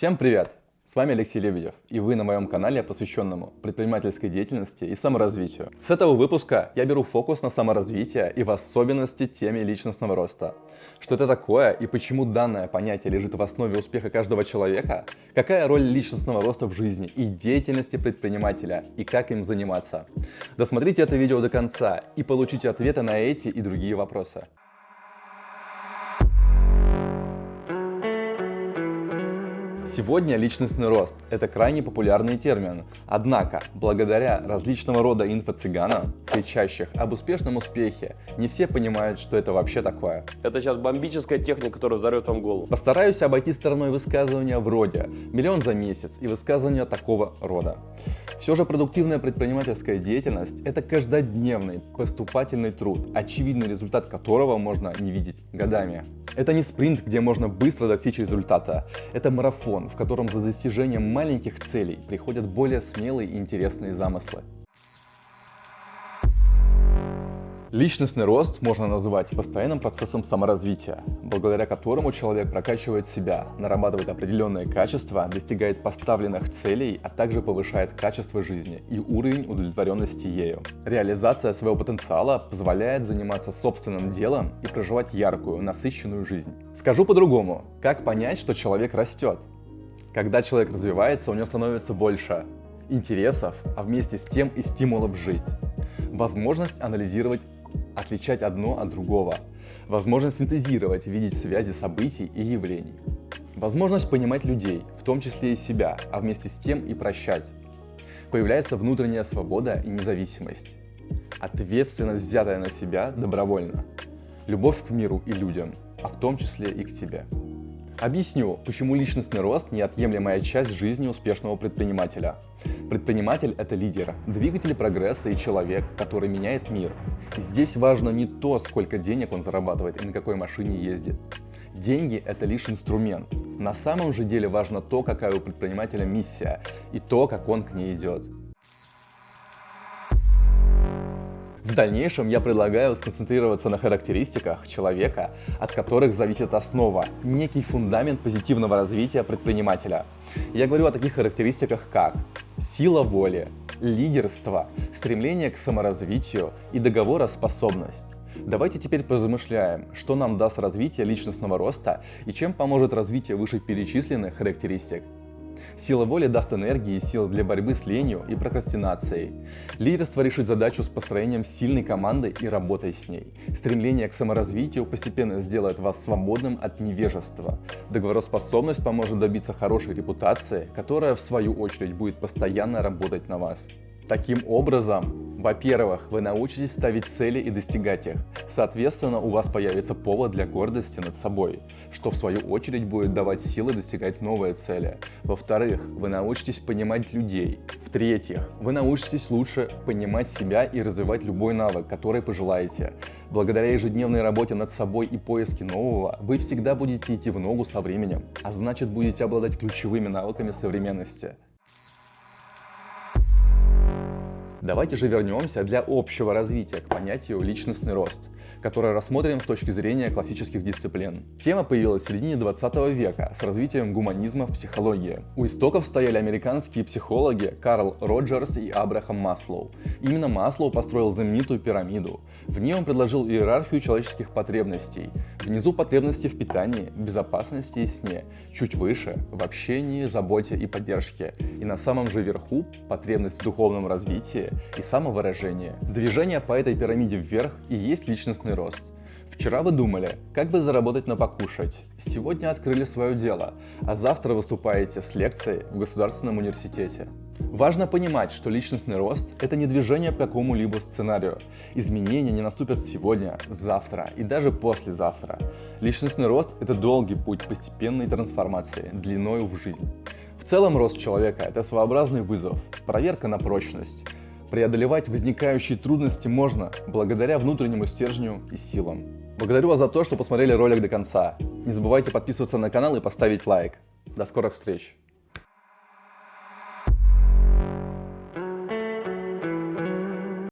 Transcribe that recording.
Всем привет! С вами Алексей Лебедев, и вы на моем канале, посвященному предпринимательской деятельности и саморазвитию. С этого выпуска я беру фокус на саморазвитие и в особенности теме личностного роста. Что это такое и почему данное понятие лежит в основе успеха каждого человека, какая роль личностного роста в жизни и деятельности предпринимателя и как им заниматься. Досмотрите это видео до конца и получите ответы на эти и другие вопросы. Сегодня личностный рост – это крайне популярный термин. Однако, благодаря различного рода инфо-цыганам, кричащих об успешном успехе, не все понимают, что это вообще такое. Это сейчас бомбическая техника, которая взорвет вам голову. Постараюсь обойти стороной высказывания вроде «миллион за месяц» и высказывания такого рода. Все же продуктивная предпринимательская деятельность – это каждодневный поступательный труд, очевидный результат которого можно не видеть годами. Это не спринт, где можно быстро достичь результата. Это марафон, в котором за достижением маленьких целей приходят более смелые и интересные замыслы. Личностный рост можно называть постоянным процессом саморазвития, благодаря которому человек прокачивает себя, нарабатывает определенные качества, достигает поставленных целей, а также повышает качество жизни и уровень удовлетворенности ею. Реализация своего потенциала позволяет заниматься собственным делом и проживать яркую, насыщенную жизнь. Скажу по-другому, как понять, что человек растет? Когда человек развивается, у него становится больше интересов, а вместе с тем и стимулов жить. Возможность анализировать отличать одно от другого, возможность синтезировать, видеть связи событий и явлений, возможность понимать людей, в том числе и себя, а вместе с тем и прощать. Появляется внутренняя свобода и независимость, ответственность, взятая на себя добровольно, любовь к миру и людям, а в том числе и к себе. Объясню, почему личностный рост – неотъемлемая часть жизни успешного предпринимателя. Предприниматель – это лидер, двигатель прогресса и человек, который меняет мир. Здесь важно не то, сколько денег он зарабатывает и на какой машине ездит. Деньги – это лишь инструмент. На самом же деле важно то, какая у предпринимателя миссия и то, как он к ней идет. В дальнейшем я предлагаю сконцентрироваться на характеристиках человека, от которых зависит основа, некий фундамент позитивного развития предпринимателя. Я говорю о таких характеристиках, как сила воли, лидерство, стремление к саморазвитию и договороспособность. Давайте теперь позамышляем, что нам даст развитие личностного роста и чем поможет развитие вышеперечисленных характеристик. Сила воли даст энергии и сил для борьбы с ленью и прокрастинацией. Лидерство решит задачу с построением сильной команды и работой с ней. Стремление к саморазвитию постепенно сделает вас свободным от невежества. Договороспособность поможет добиться хорошей репутации, которая в свою очередь будет постоянно работать на вас. Таким образом, во-первых, вы научитесь ставить цели и достигать их. Соответственно, у вас появится повод для гордости над собой, что в свою очередь будет давать силы достигать новые цели. Во-вторых, вы научитесь понимать людей. В-третьих, вы научитесь лучше понимать себя и развивать любой навык, который пожелаете. Благодаря ежедневной работе над собой и поиске нового, вы всегда будете идти в ногу со временем, а значит будете обладать ключевыми навыками современности. Давайте же вернемся для общего развития к понятию личностный рост, которое рассмотрим с точки зрения классических дисциплин. Тема появилась в середине 20 века с развитием гуманизма в психологии. У истоков стояли американские психологи Карл Роджерс и Абрахам Маслоу. Именно Маслоу построил знаменитую пирамиду. В ней он предложил иерархию человеческих потребностей. Внизу потребности в питании, безопасности и сне. Чуть выше – в общении, заботе и поддержке. И на самом же верху – потребность в духовном развитии, и самовыражение. Движение по этой пирамиде вверх и есть личностный рост. Вчера вы думали, как бы заработать на покушать. Сегодня открыли свое дело, а завтра выступаете с лекцией в Государственном университете. Важно понимать, что личностный рост – это не движение по какому-либо сценарию. Изменения не наступят сегодня, завтра и даже послезавтра. Личностный рост – это долгий путь постепенной трансформации, длиною в жизнь. В целом рост человека – это своеобразный вызов, проверка на прочность – Преодолевать возникающие трудности можно благодаря внутреннему стержню и силам. Благодарю вас за то, что посмотрели ролик до конца. Не забывайте подписываться на канал и поставить лайк. До скорых встреч!